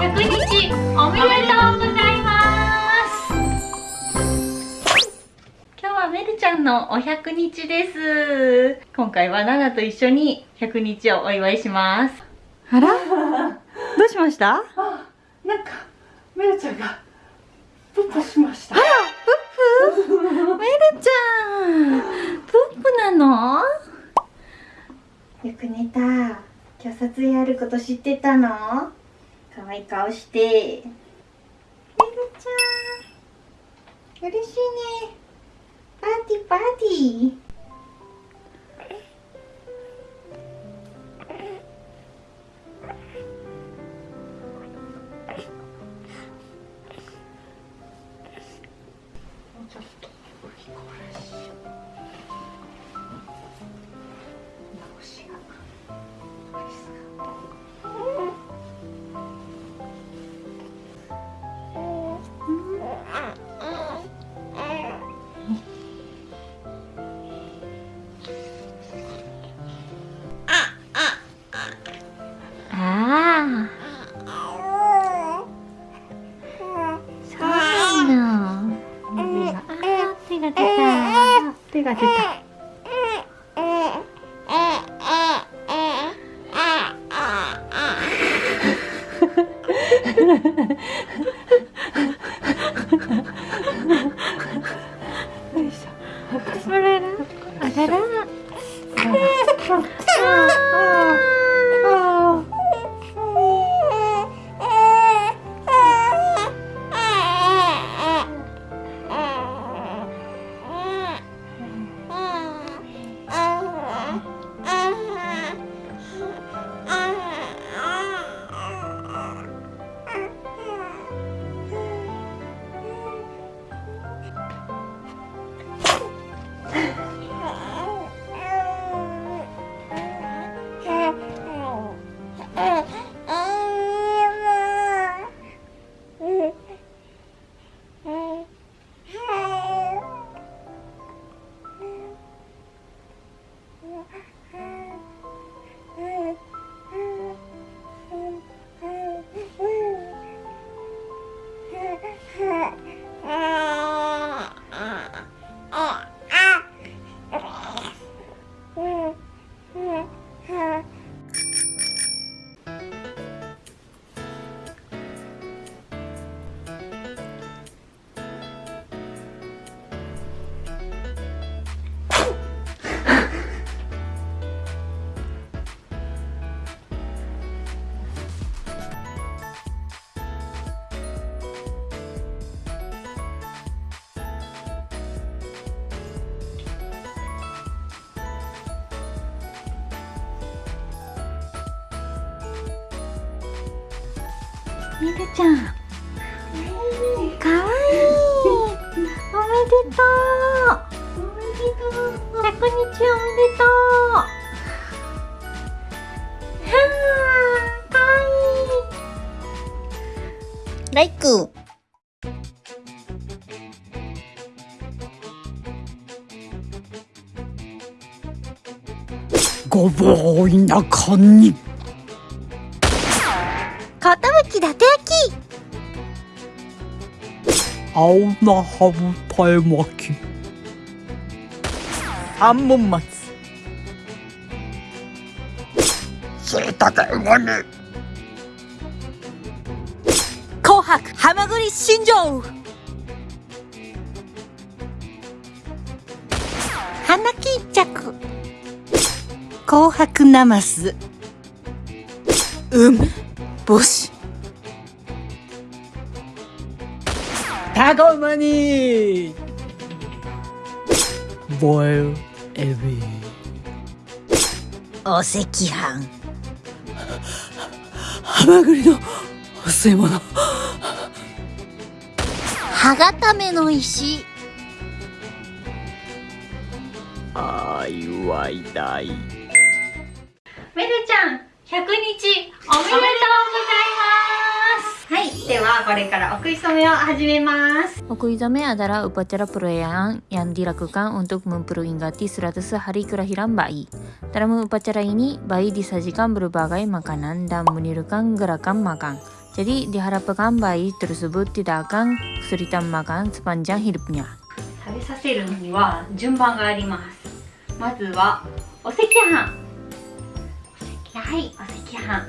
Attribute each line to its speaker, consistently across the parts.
Speaker 1: 100日おめでとうございます。今日はメルちゃんのお100日です。今回はナナと一緒に100日をお祝いします。あら？どうしました？
Speaker 2: あなんかメルちゃんがプップしました。あら
Speaker 1: プップ？メルちゃんプップなの？よく寝た今日撮影あること知ってたの？可愛い顔して。メルちゃん。嬉しいね。パーティーパーティー。
Speaker 2: ちょっと。リコ
Speaker 1: 手が出た。みるちゃん。かわいい。おめでとう。おめでとう。100日おめでとう。はーかわいいライク。
Speaker 3: ごぼう田舎に。
Speaker 4: 寿だて焼き
Speaker 3: 青菜ハムパイ巻き三文松。しいたけうま煮
Speaker 5: 紅白
Speaker 4: はま
Speaker 5: ぐり新庄。
Speaker 4: 花木一着。紅
Speaker 5: 白
Speaker 4: なます梅干
Speaker 5: し
Speaker 3: タコマニボイル。エビ。
Speaker 4: お赤飯。
Speaker 3: ハマグリのお吸い物。
Speaker 4: 歯固めの石。
Speaker 3: あいわいたい。
Speaker 1: めるちゃん百日おめでとうございますはい、ではこれからお食い初めを始めます。
Speaker 6: お食い初め adalah upacara perayaan, yang dilakukan, untuk memperingati seratus hari kelahiran bayi. Dalam upacara ini, bayi disajikan berbagai makanan dan menirukan gerakan makan.ジャリデハラプカンバイトルスブッティダカン、スリタンマカン、スパンジャンヒルプニャ。
Speaker 1: 食べさせるには順番があります。まずはお赤飯。はいお赤飯。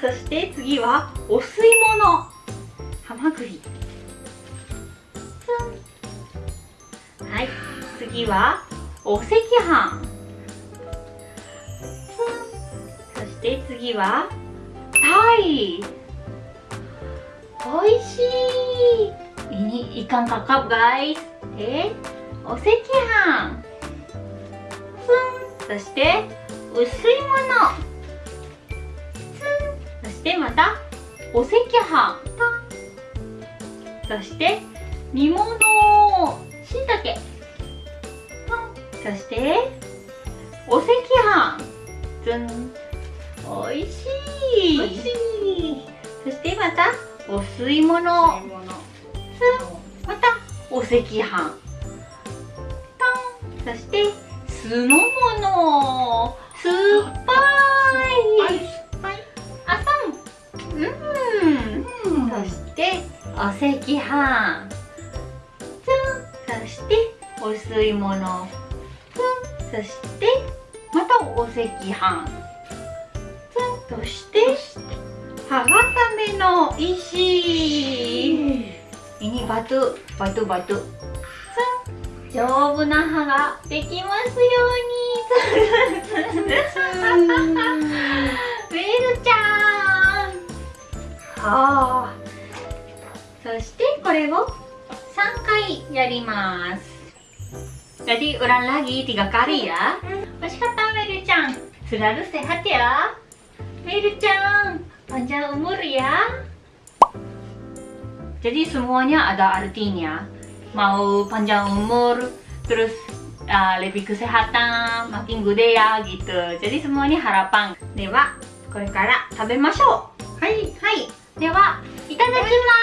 Speaker 1: そして次はお吸い物。ハマグリ。はい次はお赤飯。そして次はタイ。おいしい。Ini ikan kakap guys でお赤飯ツンそして薄いもの。ツンそしてまたお赤飯。そして煮物しいたけ。そしてお赤飯。ツンおいしい。おいし
Speaker 2: い。
Speaker 1: そしてまたお吸い物。またお赤飯。そして酢の物。酸っぱい。あさん。うん。そしてお赤飯。ツンそしてお吸い物。そしてまたお赤飯。そして歯固めの石。ini batu batu batu Tsung. 丈夫な歯ができますように。ベルちゃん。あ。そしてこれを3回やります。ラディウランラギティガカリア惜しかベルちゃんスラルセハティアベルちゃん。パンジャウムリアジャスモアニアアダアルティニア Mau panjang umur Terus uh, lebih kesehatan Makin gede ya gitu Jadi semuanya harapan Dewa これから食べましょうはいはいではいただきます